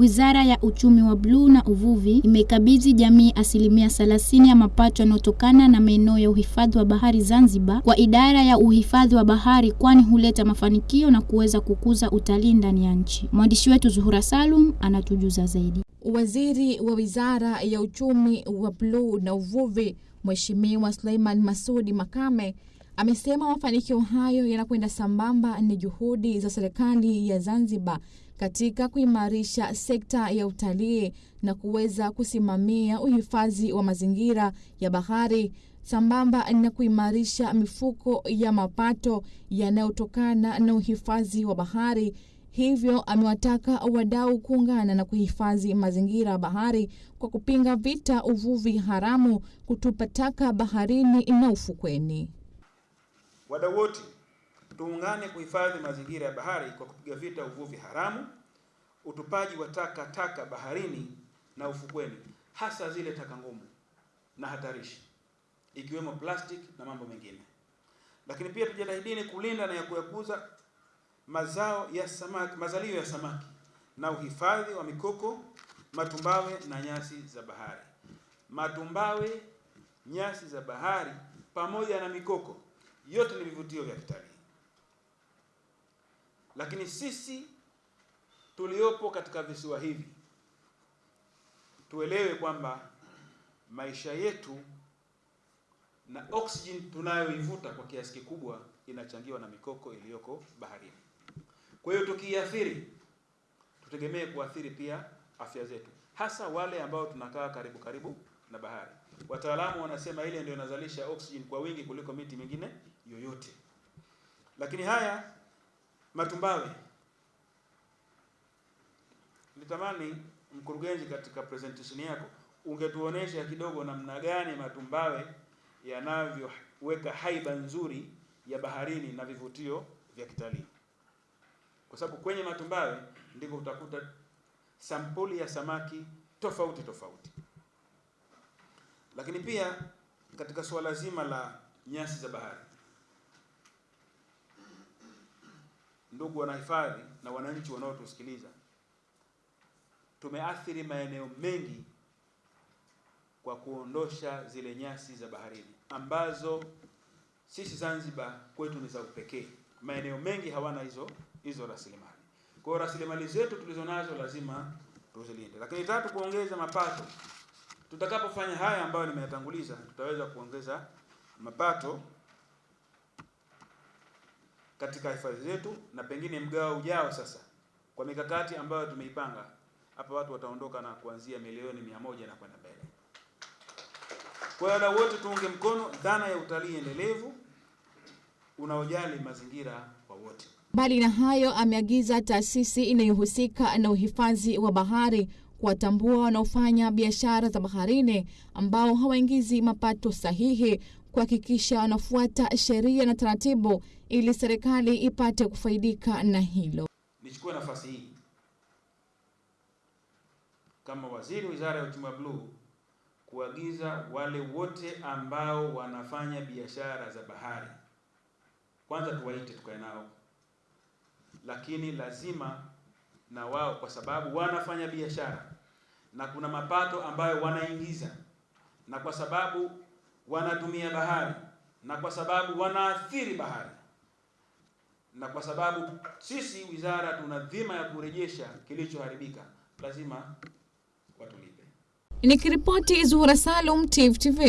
Wizara ya Uchumi wa Bluu na Uvuvi imekabidhi jamii asilimia 30 ya mapato yanayotokana na maeneo ya uhifadhi wa bahari Zanzibar kwa idara ya uhifadhi wa bahari, kwani huleta mafanikio na kuweza kukuza utalii ndani ya nchi. Mwandishi wetu Zuhura Salum anatujuza zaidi. Waziri wa Wizara ya Uchumi wa Bluu na Uvuvi Mheshimiwa Suleiman Masudi Makame amesema mafanikio hayo yanakwenda sambamba na juhudi za serikali ya Zanzibar katika kuimarisha sekta ya utalii na kuweza kusimamia uhifadhi wa mazingira ya bahari sambamba na kuimarisha mifuko ya mapato yanayotokana na uhifadhi wa bahari. Hivyo amewataka wadau kuungana na kuhifadhi mazingira ya bahari kwa kupinga vita uvuvi haramu, kutupa taka baharini na ufukweni. Wadau wote tuungane kuhifadhi mazingira ya bahari kwa kupiga vita uvuvi haramu, utupaji wa taka taka baharini na ufukweni, hasa zile taka ngumu na hatarishi ikiwemo plastic na mambo mengine. Lakini pia tujitahidini kulinda na ya kuyakuza mazao ya samaki, mazalio ya samaki na uhifadhi wa mikoko, matumbawe na nyasi za bahari. Matumbawe, nyasi za bahari pamoja na mikoko yote ni vivutio vya kitalii. Lakini sisi tuliopo katika visiwa hivi tuelewe kwamba maisha yetu na oksijeni tunayoivuta kwa kiasi kikubwa inachangiwa na mikoko iliyoko baharini. Kwa hiyo tukiathiri, tutegemee kuathiri pia afya zetu, hasa wale ambao tunakaa karibu karibu na bahari. Wataalamu wanasema ile ndio inazalisha oksijeni kwa wingi kuliko miti mingine yoyote. Lakini haya matumbawe, nitamani mkurugenzi, katika presentation yako ungetuonesha kidogo namna gani matumbawe yanavyoweka haiba nzuri ya baharini na vivutio vya kitalii, kwa sababu kwenye matumbawe ndiko utakuta sampuli ya samaki tofauti tofauti. Lakini pia katika suala zima la nyasi za bahari, ndugu wanahifadhi na wananchi wanaotusikiliza, tumeathiri maeneo mengi kwa kuondosha zile nyasi za baharini ambazo sisi Zanzibar kwetu ni za upekee. Maeneo mengi hawana hizo hizo rasilimali. Kwa hiyo rasilimali zetu tulizonazo lazima tuzilinde. Lakini tatu, kuongeza mapato. Tutakapofanya haya ambayo nimeyatanguliza, tutaweza kuongeza mapato katika hifadhi zetu, na pengine mgao ujao sasa, kwa mikakati ambayo tumeipanga hapa, watu wataondoka na kuanzia milioni mia moja na kwenda mbele. Kwa hiyo wadau wote tuunge mkono dhana ya utalii endelevu unaojali mazingira kwa wote. Mbali na hayo, ameagiza taasisi inayohusika na uhifadhi wa bahari kuwatambua wanaofanya biashara za baharini ambao hawaingizi mapato sahihi, kuhakikisha wanafuata sheria na taratibu ili serikali ipate kufaidika na hilo. Nichukue nafasi hii. Kama waziri Wizara ya Uchumi wa Bluu kuagiza wale wote ambao wanafanya biashara za bahari, kwanza tuwaite tukae nao, lakini lazima na wao, kwa sababu wanafanya biashara na kuna mapato ambayo wanaingiza, na kwa sababu wanatumia bahari, na kwa sababu wanaathiri bahari, na kwa sababu sisi wizara tuna dhima ya kurejesha kilichoharibika, lazima watulipe. Nikiripoti Zuhura Salum, tvtv TV.